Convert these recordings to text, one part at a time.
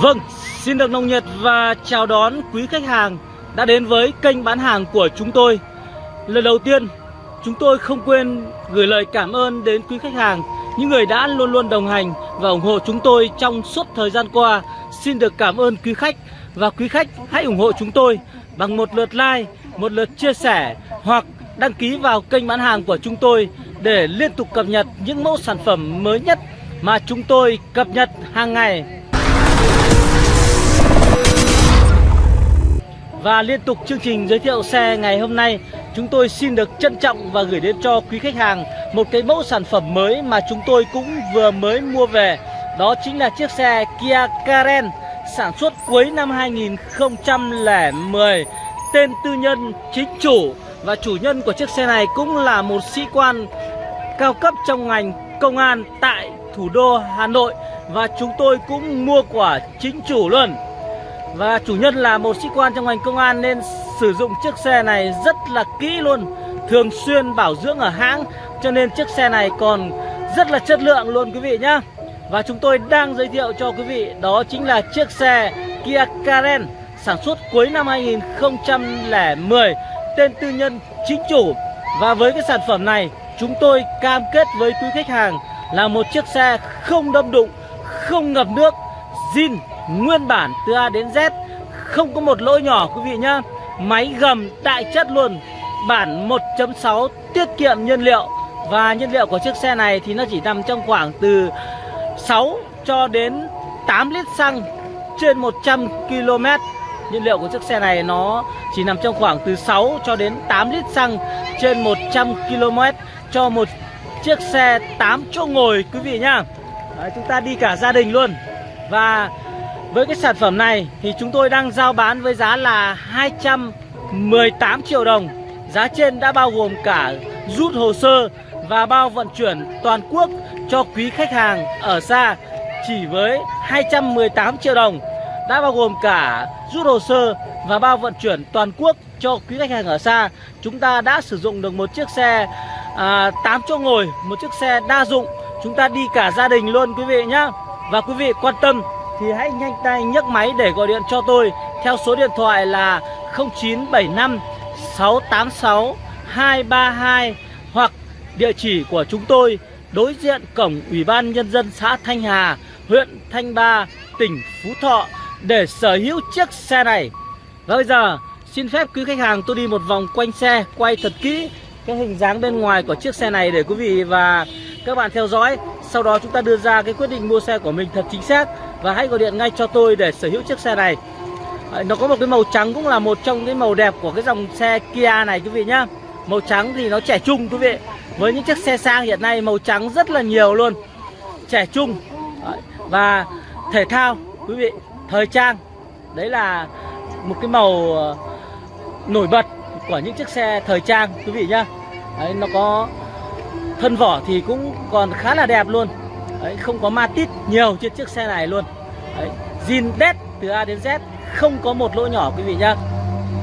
Vâng, xin được nồng nhiệt và chào đón quý khách hàng đã đến với kênh bán hàng của chúng tôi. Lần đầu tiên, chúng tôi không quên gửi lời cảm ơn đến quý khách hàng, những người đã luôn luôn đồng hành và ủng hộ chúng tôi trong suốt thời gian qua. Xin được cảm ơn quý khách và quý khách hãy ủng hộ chúng tôi bằng một lượt like, một lượt chia sẻ hoặc đăng ký vào kênh bán hàng của chúng tôi để liên tục cập nhật những mẫu sản phẩm mới nhất mà chúng tôi cập nhật hàng ngày. Và liên tục chương trình giới thiệu xe ngày hôm nay, Chúng tôi xin được trân trọng và gửi đến cho quý khách hàng Một cái mẫu sản phẩm mới mà chúng tôi cũng vừa mới mua về. Đó chính là chiếc xe Kia Karen, Sản xuất cuối năm 2010 Tên tư nhân, chính chủ Và chủ nhân của chiếc xe này cũng là một sĩ quan cao cấp trong ngành công an tại thủ đô Hà Nội. Và chúng tôi cũng mua của chính chủ luôn. Và chủ nhân là một sĩ quan trong ngành công an nên sử dụng chiếc xe này rất là kỹ luôn, Thường xuyên bảo dưỡng ở hãng, Cho nên chiếc xe này còn rất là chất lượng luôn quý vị nhá. Và chúng tôi đang giới thiệu cho quý vị, Đó chính là chiếc xe Kia Karen, Sản xuất cuối năm 2010 Tên tư nhân chính chủ. Và với cái sản phẩm này, Chúng tôi cam kết với quý khách hàng Là một chiếc xe không đâm đụng không ngập nước, zin nguyên bản từ A đến Z. Không có một lỗi nhỏ, quý vị nhá. Máy gầm đại chất luôn. Bản 1.6 tiết kiệm nhiên liệu. Và nhiên liệu của chiếc xe này thì nó chỉ nằm trong khoảng từ 6 cho đến 8 lít xăng trên 100 km Nhiên liệu của chiếc xe này nó chỉ nằm trong khoảng từ 6 cho đến 8 lít xăng trên 100 km Cho một chiếc xe 8 chỗ ngồi, quý vị nhá. Đấy, Chúng ta đi cả gia đình luôn. Và với cái sản phẩm này thì chúng tôi đang giao bán với giá là 218 triệu đồng. Giá trên đã bao gồm cả rút hồ sơ và bao vận chuyển toàn quốc cho quý khách hàng ở xa Chỉ với 218 triệu đồng. Đã bao gồm cả rút hồ sơ và bao vận chuyển toàn quốc cho quý khách hàng ở xa. Chúng ta đã sử dụng được một chiếc xe à, 8 chỗ ngồi, một chiếc xe đa dụng Chúng ta đi cả gia đình luôn quý vị nhá Và quý vị quan tâm thì hãy nhanh tay nhấc máy để gọi điện cho tôi theo số điện thoại là 0975 686 232 hoặc địa chỉ của chúng tôi đối diện cổng Ủy ban Nhân dân xã Thanh Hà, huyện Thanh Ba, tỉnh Phú Thọ để sở hữu chiếc xe này. Và bây giờ xin phép quý khách hàng tôi đi một vòng quanh xe quay thật kỹ cái hình dáng bên ngoài của chiếc xe này để quý vị và các bạn theo dõi. Sau đó chúng ta đưa ra cái quyết định mua xe của mình thật chính xác và hãy gọi điện ngay cho tôi để sở hữu chiếc xe này. Nó có một cái màu trắng cũng là một trong cái màu đẹp của cái dòng xe Kia này quý vị nhá. Màu trắng thì nó trẻ trung quý vị. Với những chiếc xe sang hiện nay màu trắng rất là nhiều luôn. Trẻ trung. Và thể thao quý vị Thời trang. Đấy là một cái màu ờ, nổi bật của những chiếc xe thời trang quý vị nhá. Đấy, Nó có thân vỏ thì cũng còn khá là đẹp luôn. Đấy, không có ma tít nhiều trên chiếc xe này luôn. Đấy, zin đét từ A đến Z không có một lỗ nhỏ quý vị nhá.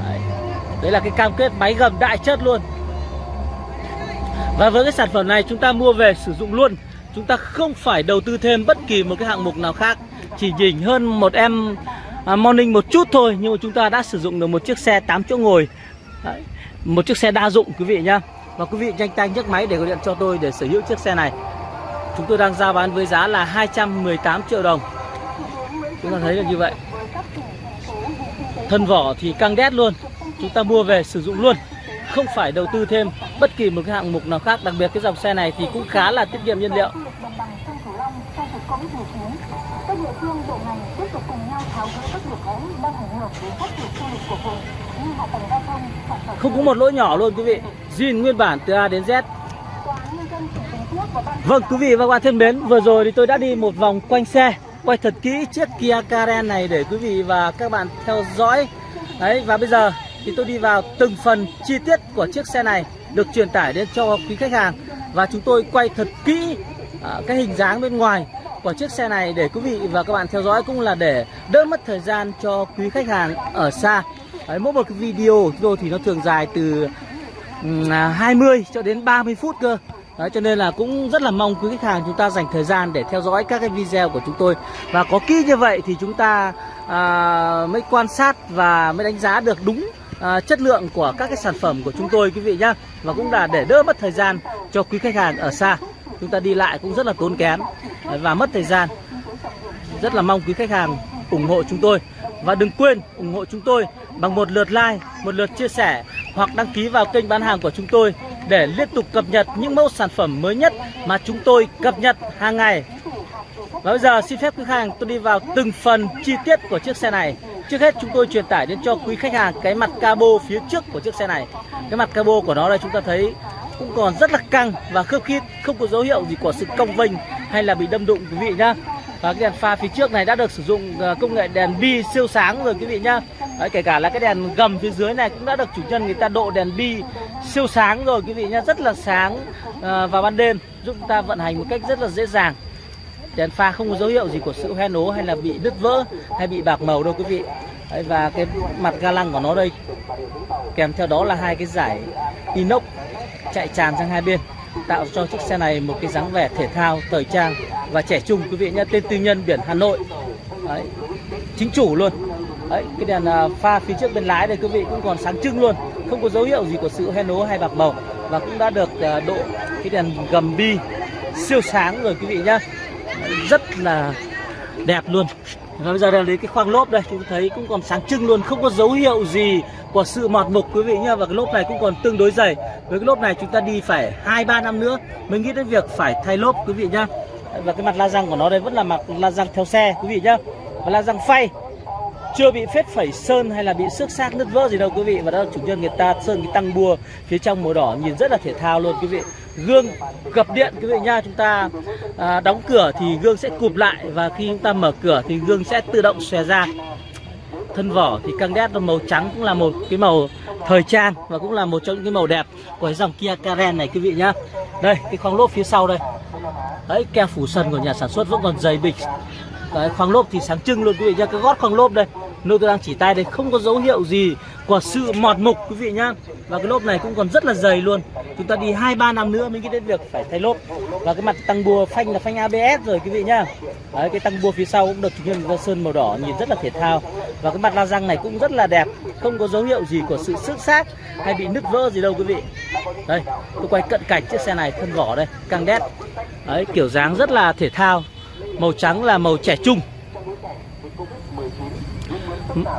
Đấy, đấy là cái cam kết máy gầm đại chất luôn. Và với cái sản phẩm này chúng ta mua về sử dụng luôn. Chúng ta không phải đầu tư thêm bất kỳ một cái hạng mục nào khác. Chỉ nhỉnh hơn một em à, morning một chút thôi Nhưng mà chúng ta đã sử dụng được một chiếc xe 8 chỗ ngồi. Đấy, Một chiếc xe đa dụng quý vị nhá. Và quý vị nhanh tay nhấc máy để gọi điện cho tôi để sở hữu chiếc xe này. Chúng tôi đang giao bán với giá là 218 triệu đồng. Chúng ta thấy là như vậy. Thân vỏ thì căng đét luôn. Chúng ta mua về sử dụng luôn. Không phải đầu tư thêm bất kỳ một cái hạng mục nào khác. Đặc biệt cái dòng xe này thì cũng khá là tiết kiệm nhiên liệu các địa phương bộ ngành tiếp tục cùng nhau tháo gỡ các điểm nghẽn đang ảnh hưởng đến phát triển du lịch của vùng như hạ tầng giao thông không có một lỗi nhỏ luôn quý vị. Zin nguyên bản từ A đến Z. Vâng quý vị và các bạn thân mến Vừa rồi thì tôi đã đi một vòng quanh xe Quay thật kỹ chiếc Kia Karen này để quý vị và các bạn theo dõi. Đấy và bây giờ thì tôi đi vào từng phần chi tiết của chiếc xe này Được truyền tải đến cho quý khách hàng. Và chúng tôi quay thật kỹ à, cái hình dáng bên ngoài của chiếc xe này để quý vị và các bạn theo dõi cũng là để đỡ mất thời gian cho quý khách hàng ở xa. Đấy, mỗi một cái video thì nó thường dài từ 20 à, cho đến 30 phút cơ. Đấy, cho nên là cũng rất là mong quý khách hàng chúng ta dành thời gian để theo dõi các cái video của chúng tôi. Và có kỹ như vậy thì chúng ta à, mới quan sát và mới đánh giá được đúng à, chất lượng của các cái sản phẩm của chúng tôi quý vị nhá. Và cũng là để đỡ mất thời gian cho quý khách hàng ở xa chúng ta đi lại cũng rất là tốn kém và mất thời gian rất là mong quý khách hàng ủng hộ chúng tôi và đừng quên ủng hộ chúng tôi bằng một lượt like, một lượt chia sẻ hoặc đăng ký vào kênh bán hàng của chúng tôi để liên tục cập nhật những mẫu sản phẩm mới nhất mà chúng tôi cập nhật hàng ngày. Và bây giờ xin phép quý khách hàng tôi đi vào từng phần chi tiết của chiếc xe này. Trước hết chúng tôi truyền tải đến cho quý khách hàng cái mặt cabo phía trước của chiếc xe này. Cái mặt cabo của nó đây chúng ta thấy cũng còn rất là căng và khớp khít, không có dấu hiệu gì của sự cong vênh hay là bị đâm đụng quý vị nhá. Và cái đèn pha phía trước này đã được sử dụng ờ, công nghệ đèn bi siêu sáng rồi quý vị nhá. Đấy, kể cả là cái đèn gầm phía dưới này cũng đã được chủ nhân người ta độ đèn bi siêu sáng rồi quý vị nhá, rất là sáng ờ, vào ban đêm giúp chúng ta vận hành một cách rất là dễ dàng. Đèn pha không có dấu hiệu gì của sự hoen ố hay là bị đứt vỡ hay bị bạc màu đâu quý vị. Đấy, và cái mặt ga lăng của nó đây kèm theo đó là hai cái giải inox chạy tràn sang hai bên tạo cho chiếc xe này một cái dáng vẻ thể thao thời trang và trẻ trung. Quý vị nhé tên tư nhân biển Hà Nội. Đấy, chính chủ luôn. Đấy, cái đèn à, pha phía trước bên lái đây quý vị cũng còn sáng trưng luôn. Không có dấu hiệu gì của sự hoen ố hay bạc màu và cũng đã được à, độ cái đèn gầm bi siêu sáng rồi quý vị nhá. Rất là đẹp luôn và bây giờ là đến cái khoang lốp đây, chúng thấy cũng còn sáng trưng luôn, không có dấu hiệu gì của sự mọt mục, quý vị nhá. Và cái lốp này cũng còn tương đối dày. Với cái lốp này chúng ta đi phải hai, ba năm nữa mới nghĩ đến việc phải thay lốp, quý vị nhá. Và cái mặt la răng của nó đây vẫn là mặt la răng theo xe, quý vị nhá. Và la răng phay. Chưa bị phết phẩy sơn hay là bị xước xác nứt vỡ gì đâu, quý vị. Và đó chủ nhân người ta sơn cái tăng bùa phía trong màu đỏ, nhìn rất là thể thao luôn, quý vị gương gập điện. Quý vị nha chúng ta à, đóng cửa thì gương sẽ cụp lại và khi chúng ta mở cửa thì gương sẽ tự động xòe ra. Thân vỏ thì căng đét màu trắng cũng là một cái màu thời trang và cũng là một trong những cái màu đẹp của cái dòng Kia Karen này quý vị nhá. Đây cái khoang lốp phía sau đây. Đấy keo phủ sân của nhà sản xuất vẫn còn dày bịch. Đấy khoang lốp thì sáng trưng luôn quý vị nhá. Cái gót khoang lốp đây nơi tôi đang chỉ tay đây không có dấu hiệu gì của sự mọt mục, quý vị nhá. Và cái lốp này cũng còn rất là dày luôn. Chúng ta đi hai, ba năm nữa mới nghĩ đến việc phải thay lốp. Và cái mặt tăng bua phanh là phanh ABS rồi, quý vị nhá. Đấy, cái tăng bua phía sau cũng được chủ nhân ra sơn màu đỏ nhìn rất là thể thao. Và cái mặt la răng này cũng rất là đẹp, không có dấu hiệu gì của sự xước xác hay bị nứt vỡ gì đâu, quý vị. Đây, tôi quay cận cảnh chiếc xe này, thân vỏ đây, căng đét. Đấy, kiểu dáng rất là thể thao, màu trắng là màu trẻ trung.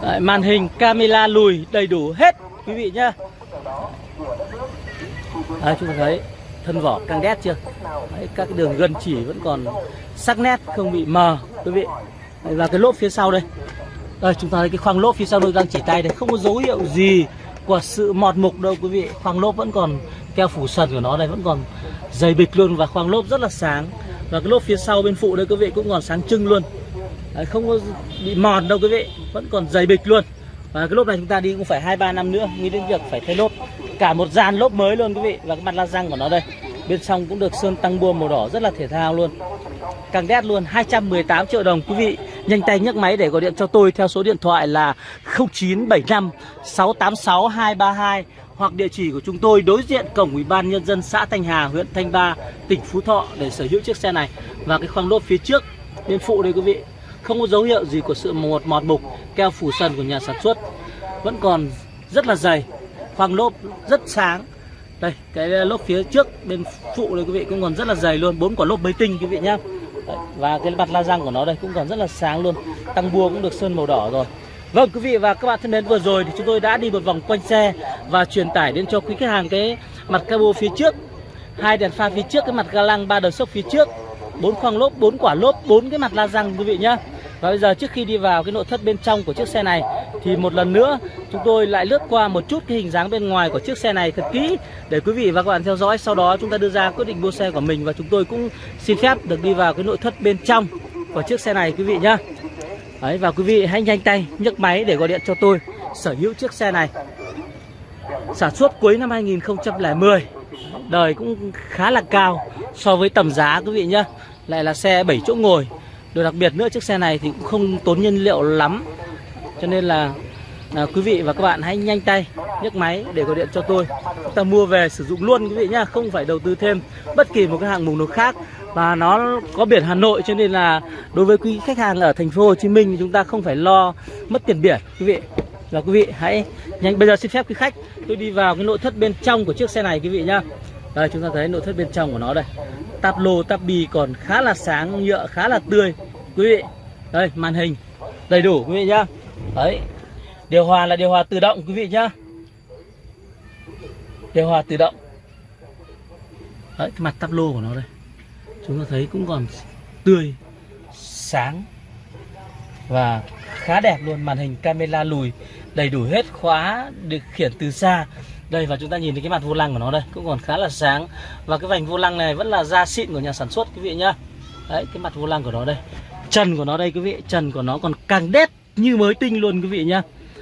Đấy, màn hình camera lùi đầy đủ hết quý vị nhá. Đấy, chúng ta thấy thân vỏ căng đét chưa? Đấy, các cái đường gân chỉ vẫn còn sắc nét không bị mờ quý vị. Đấy, và cái lốp phía sau đây. Đây chúng ta thấy cái khoang lốp phía sau tôi đang chỉ tay đây. Không có dấu hiệu gì của sự mọt mục đâu quý vị. Khoang lốp vẫn còn keo phủ sần của nó đây vẫn còn dày bịch luôn và khoang lốp rất là sáng. Và cái lốp phía sau bên phụ đây quý vị cũng còn sáng trưng luôn. Đấy, không có bị mòn đâu quý vị vẫn còn dày bịch luôn. Và cái lốp này chúng ta đi cũng phải hai ba năm nữa nghĩ đến việc phải thay lốp. Cả một dàn lốp mới luôn quý vị và cái mặt la răng của nó đây. Bên trong cũng được sơn tăng bua màu đỏ rất là thể thao luôn. Càng đét luôn 218 triệu đồng quý vị. Nhanh tay nhấc máy để gọi điện cho tôi theo số điện thoại là 0975 686 232 hoặc địa chỉ của chúng tôi đối diện cổng ủy ban nhân dân xã Thanh Hà huyện Thanh Ba tỉnh Phú Thọ để sở hữu chiếc xe này. Và cái khoang lốp phía trước bên phụ đây quý vị không có dấu hiệu gì của sự một mọt mục keo phủ sần của nhà sản xuất. Vẫn còn rất là dày, khoang lốp rất sáng. Đây, cái lốp phía trước bên phụ đây quý vị cũng còn rất là dày luôn, bốn quả lốp bấy tinh quý vị nhá. Và cái mặt la răng của nó đây cũng còn rất là sáng luôn, tăng bua cũng được sơn màu đỏ rồi. Vâng quý vị và các bạn thân mến, vừa rồi thì chúng tôi đã đi một vòng quanh xe và truyền tải đến cho quý khách hàng cái mặt cabo phía trước. Hai đèn pha phía trước, cái mặt ga lăng ba đầu sốc phía trước. Bốn khoang lốp, bốn quả lốp, bốn cái mặt la răng quý vị nhá và bây giờ trước khi đi vào cái nội thất bên trong của chiếc xe này, thì một lần nữa chúng tôi lại lướt qua một chút cái hình dáng bên ngoài của chiếc xe này thật kỹ để quý vị và các bạn theo dõi. Sau đó chúng ta đưa ra quyết định mua xe của mình và chúng tôi cũng xin phép được đi vào cái nội thất bên trong của chiếc xe này, quý vị nhá. Đấy, và quý vị hãy nhanh tay nhấc máy để gọi điện cho tôi, sở hữu chiếc xe này. Sản xuất cuối năm 2010. Đời cũng khá là cao so với tầm giá, quý vị nhá. Lại là xe 7 chỗ ngồi Điều đặc biệt nữa chiếc xe này thì cũng không tốn nhiên liệu lắm. Cho nên là à, quý vị và các bạn hãy nhanh tay nhấc máy để gọi điện cho tôi. Chúng ta mua về sử dụng luôn quý vị nhá không phải đầu tư thêm bất kỳ một cái hạng mục nào khác. Và nó có biển Hà Nội cho nên là đối với quý khách hàng ở thành phố Hồ Chí Minh chúng ta không phải lo mất tiền biển quý vị. Và quý vị hãy nhanh bây giờ xin phép quý khách tôi đi vào cái nội thất bên trong của chiếc xe này quý vị nhá đây, chúng ta thấy nội thất bên trong của nó đây. Táp lô táp bì còn khá là sáng, nhựa khá là tươi. Quý vị, đây, màn hình đầy đủ, quý vị nhá. Đấy, điều hòa là điều hòa tự động, quý vị nhá. Điều hòa tự động. Đấy, cái mặt táp lô của nó đây. Chúng ta thấy cũng còn tươi, sáng và khá đẹp luôn. Màn hình camera lùi đầy đủ hết, khóa được khiển từ xa đây và chúng ta nhìn thấy cái mặt vô lăng của nó đây cũng còn khá là sáng. Và cái vành vô lăng này vẫn là da xịn của nhà sản xuất quý vị nhá. Đấy cái mặt vô lăng của nó đây. Trần của nó đây quý vị trần của nó còn càng đét như mới tinh luôn quý vị nhá.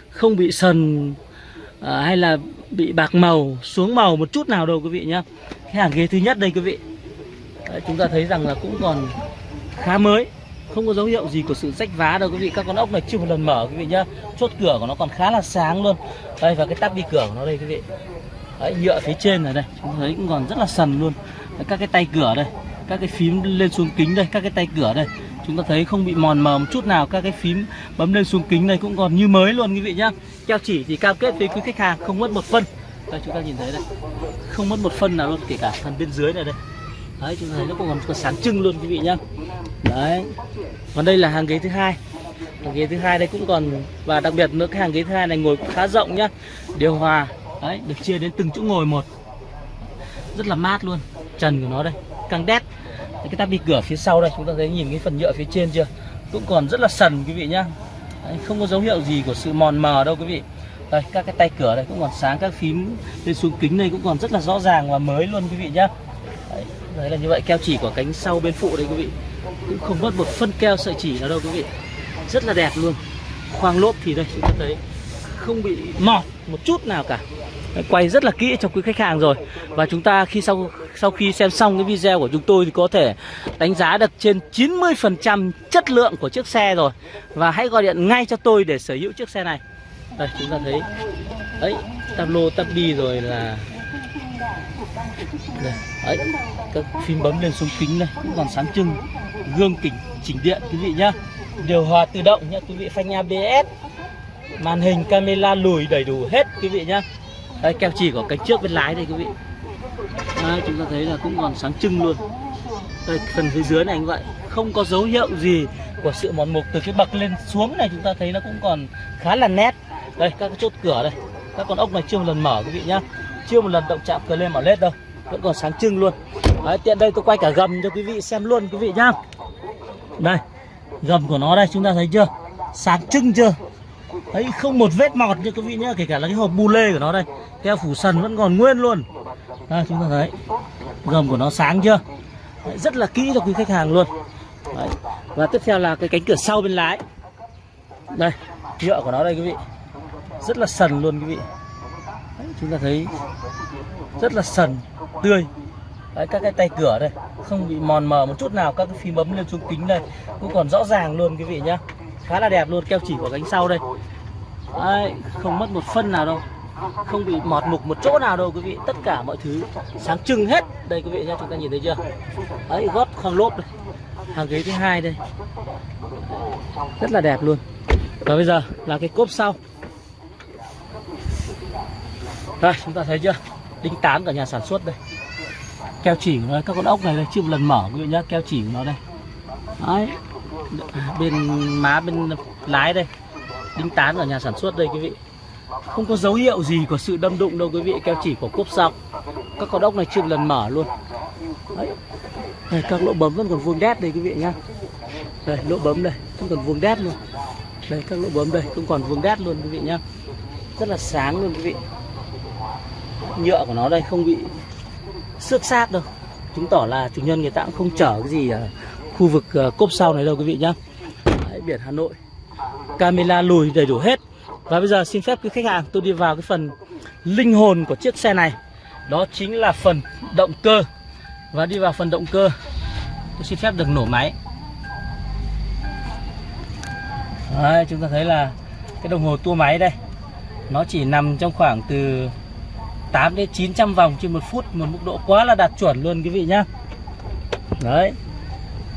Không bị sần à, hay là bị bạc màu xuống màu một chút nào đâu quý vị nhá. Cái hàng ghế thứ nhất đây quý vị. Đấy, chúng ta thấy rằng là cũng còn khá mới không có dấu hiệu gì của sự rách vá đâu quý vị. Các con ốc này chưa một lần mở quý vị nhá. Chốt cửa của nó còn khá là sáng luôn. Đây và cái tắp đi cửa của nó đây quý vị. Đấy nhựa phía trên này đây. Chúng thấy cũng còn rất là sần luôn. Đấy, các cái tay cửa đây. Các cái phím lên xuống kính đây các cái tay cửa đây. Chúng ta thấy không bị mòn mờ một chút nào. Các cái phím bấm lên xuống kính này cũng còn như mới luôn quý vị nhá. Keo chỉ thì cam kết với quý khách hàng không mất một phân. Đây chúng ta nhìn thấy đây. Không mất một phân nào luôn kể cả phần bên dưới này đây đấy chúng ta thấy nó còn còn sáng trưng luôn quý vị nhá. Đấy. Còn đây là hàng ghế thứ hai. Hàng ghế thứ hai đây cũng còn và đặc biệt nữa cái hàng ghế thứ hai này ngồi cũng khá rộng nhá. Điều hòa đấy được chia đến từng chỗ ngồi một. Rất là mát luôn. Trần của nó đây căng đét. Cái tắp đi cửa phía sau đây chúng ta thấy nhìn cái phần nhựa phía trên chưa? Cũng còn rất là sần quý vị nhá. Đấy, không có dấu hiệu gì của sự mòn mờ đâu quý vị. Đây các cái tay cửa đây cũng còn sáng các phím lên xuống kính đây cũng còn rất là rõ ràng và mới luôn quý vị nhá đấy, là như vậy keo chỉ của cánh sau bên phụ đây quý vị. Cũng không mất một phân keo sợi chỉ nào đâu quý vị. Rất là đẹp luôn. Khoang lốp thì đây chúng ta thấy không bị mọt một chút nào cả. Quay rất là kỹ cho quý khách hàng rồi. Và chúng ta khi sau sau khi xem xong cái video của chúng tôi thì có thể đánh giá được trên 90% chất lượng của chiếc xe rồi. Và hãy gọi điện ngay cho tôi để sở hữu chiếc xe này. Đây chúng ta thấy. Đấy tablo lô đi rồi là đây, đấy các phím bấm lên xuống kính này cũng còn sáng trưng gương kính chỉnh điện quý vị nhá. Điều hòa tự động nhá quý vị phanh ABS màn hình camera lùi đầy đủ hết quý vị nhá. Đây keo chỉ của cánh trước bên lái đây quý vị. Đây, chúng ta thấy là cũng còn sáng trưng luôn. Đây phần phía dưới này anh vậy. Không có dấu hiệu gì của sự mòn mục từ cái bậc lên xuống này chúng ta thấy nó cũng còn khá là nét. Đây các cái chốt cửa đây. Các con ốc này chưa một lần mở quý vị nhá chưa một lần động chạm cờ lên mỏ lết đâu. Vẫn còn sáng trưng luôn. Đấy, tiện đây tôi quay cả gầm cho quý vị xem luôn quý vị nhá. Đây gầm của nó đây chúng ta thấy chưa? Sáng trưng chưa? Đấy không một vết mọt như quý vị nhá kể cả là cái hộp bu lê của nó đây. Keo phủ sần vẫn còn nguyên luôn. Đây chúng ta thấy gầm của nó sáng chưa? Đấy, rất là kỹ cho quý khách hàng luôn. Đấy. và tiếp theo là cái cánh cửa sau bên lái. Đây nhựa của nó đây quý vị. Rất là sần luôn quý vị đấy, chúng ta thấy rất là sần tươi. Đấy, các cái tay cửa đây không bị mòn mờ một chút nào các cái phím bấm lên xuống kính đây cũng còn rõ ràng luôn quý vị nhá. Khá là đẹp luôn keo chỉ của cánh sau đây. Đấy, không mất một phân nào đâu không bị mọt mục một chỗ nào đâu quý vị. Tất cả mọi thứ sáng trưng hết. Đây quý vị nhá chúng ta nhìn thấy chưa? Ấy gót khoang lốp đây hàng ghế thứ hai đây. Rất là đẹp luôn. Và bây giờ là cái cốp sau đây chúng ta thấy chưa? Đinh tán của nhà sản xuất đây. Keo chỉ của nó các con ốc này đây chưa một lần mở quý vị nhá keo chỉ của nó đây. Đấy. Bên má bên lái đây. Đinh tán ở nhà sản xuất đây quý vị. Không có dấu hiệu gì của sự đâm đụng đâu quý vị. Keo chỉ của cốp sau các con ốc này chưa một lần mở luôn. Đấy. Đây, các lỗ bấm vẫn còn vuông đét đây quý vị nhá. Đây lỗ bấm đây vẫn còn vuông đét luôn. Đây các lỗ bấm đây cũng còn vuông đét luôn quý vị nhá. Rất là sáng luôn quý vị nhựa của nó đây không bị xước xác đâu. Chứng tỏ là chủ nhân người ta cũng không chở cái gì ở khu vực ờ, cốp sau này đâu quý vị nhá. Đấy, biển Hà Nội. Camera lùi đầy đủ hết. Và bây giờ xin phép quý khách hàng tôi đi vào cái phần linh hồn của chiếc xe này. Đó chính là phần động cơ. Và đi vào phần động cơ tôi xin phép được nổ máy. Đấy, chúng ta thấy là cái đồng hồ tua máy đây nó chỉ nằm trong khoảng từ 8 đến 900 vòng trên một phút một mức độ quá là đạt chuẩn luôn quý vị nhá. Đấy.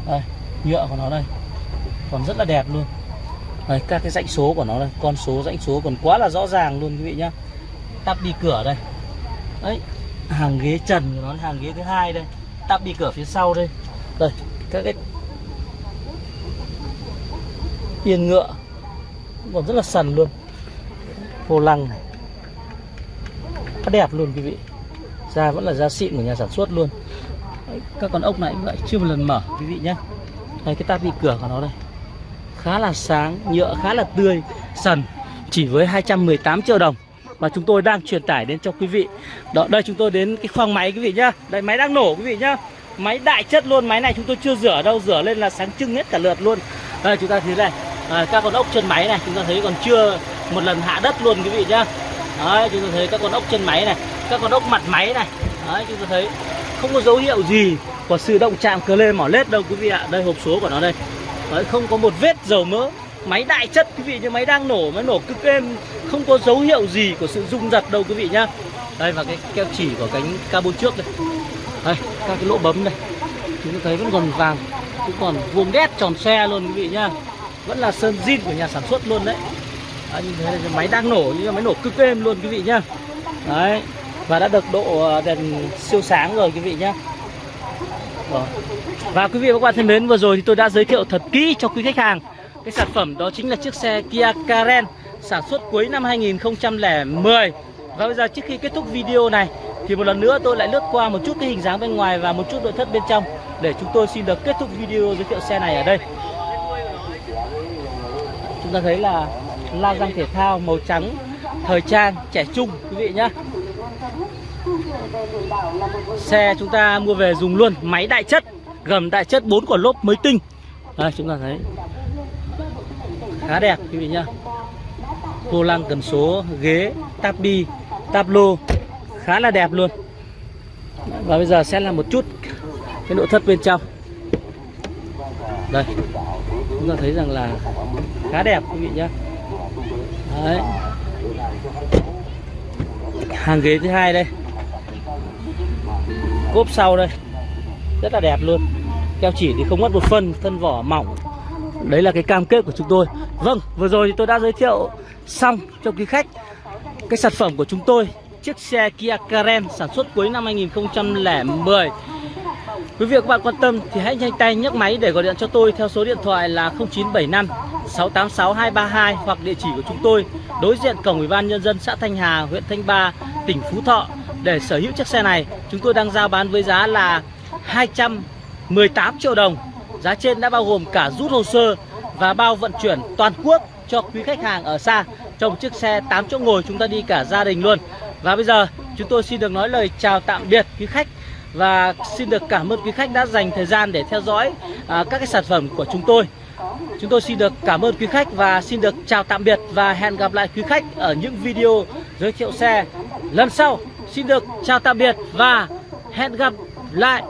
Đây, nhựa của nó đây. Còn rất là đẹp luôn. Đây, các cái dãy số của nó đây. Con số dãy số còn quá là rõ ràng luôn quý vị nhá. Tắp đi cửa đây. Đấy hàng ghế trần của nó hàng ghế thứ hai đây. Tắp đi cửa phía sau đây. Đây các cái yên ngựa. Còn rất là sần luôn. Vô lăng này rất đẹp luôn quý vị. Da vẫn là da xịn của nhà sản xuất luôn. Đấy, các con ốc này cũng vậy chưa một lần mở quý vị nhé đây cái táp bị cửa của nó đây. Khá là sáng nhựa khá là tươi sần chỉ với 218 triệu đồng mà chúng tôi đang truyền tải đến cho quý vị. Đó đây chúng tôi đến cái khoang máy quý vị nhá. Đây máy đang nổ quý vị nhá. Máy đại chất luôn máy này chúng tôi chưa rửa đâu rửa lên là sáng trưng hết cả lượt luôn. Đây chúng ta thấy này. À, các con ốc chân máy này chúng ta thấy còn chưa một lần hạ đất luôn quý vị nhá đấy chúng ta thấy các con ốc chân máy này các con ốc mặt máy này. Đấy chúng ta thấy không có dấu hiệu gì của sự động chạm cờ lê mỏ lết đâu quý vị ạ. Đây hộp số của nó đây. Đấy, không có một vết dầu mỡ máy đại chất quý vị như máy đang nổ máy nổ cực êm. Không có dấu hiệu gì của sự rung giật đâu quý vị nhá. Đây và cái keo chỉ của cánh cabo trước đây. Đây các cái lỗ bấm này chúng ta thấy vẫn còn vàng cũng còn vuông đét tròn xe luôn quý vị nhá. Vẫn là sơn zin của nhà sản xuất luôn đấy. Đấy, thế là máy đang nổ nhưng máy nổ cực êm luôn quý vị nhá. Đấy và đã được độ ờ, đèn siêu sáng rồi quý vị nhá. Và quý vị và các bạn thân mến vừa rồi thì tôi đã giới thiệu thật kỹ cho quý khách hàng cái sản phẩm đó chính là chiếc xe Kia Karen sản xuất cuối năm 2010 và bây giờ trước khi kết thúc video này thì một lần nữa tôi lại lướt qua một chút cái hình dáng bên ngoài và một chút nội thất bên trong để chúng tôi xin được kết thúc video giới thiệu xe này ở đây. Chúng ta thấy là la răng thể thao màu trắng, thời trang, trẻ trung, quý vị nhá. Xe chúng ta mua về dùng luôn, máy đại chất, gầm đại chất 4 quả lốp mới tinh. Đây, chúng ta thấy. Khá đẹp, quý vị nhá. Vô lăng cần số, ghế, táp bi lô, khá là đẹp luôn. Và bây giờ sẽ là một chút cái nội thất bên trong. Đây, chúng ta thấy rằng là khá đẹp, quý vị nhá. Đấy. hàng ghế thứ hai đây. Cốp sau đây. Rất là đẹp luôn. Keo chỉ thì không mất một phân, thân vỏ mỏng. Đấy là cái cam kết của chúng tôi. Vâng vừa rồi thì tôi đã giới thiệu xong cho quý khách cái sản phẩm của chúng tôi. Chiếc xe Kia Carem sản xuất cuối năm 2010 Quý vị và các bạn quan tâm thì hãy nhanh tay nhấc máy để gọi điện cho tôi theo số điện thoại là 0975 686 232 hoặc địa chỉ của chúng tôi đối diện cổng Ủy ban nhân dân xã Thanh Hà, huyện Thanh Ba, tỉnh Phú Thọ để sở hữu chiếc xe này. Chúng tôi đang giao bán với giá là 218 triệu đồng. Giá trên đã bao gồm cả rút hồ sơ và bao vận chuyển toàn quốc cho quý khách hàng ở xa trong một chiếc xe 8 chỗ ngồi chúng ta đi cả gia đình luôn. Và bây giờ chúng tôi xin được nói lời chào tạm biệt quý khách và xin được cảm ơn quý khách đã dành thời gian để theo dõi à, các cái sản phẩm của chúng tôi. Chúng tôi xin được cảm ơn quý khách và xin được chào tạm biệt và hẹn gặp lại quý khách ở những video giới thiệu xe lần sau. Xin được chào tạm biệt và hẹn gặp lại.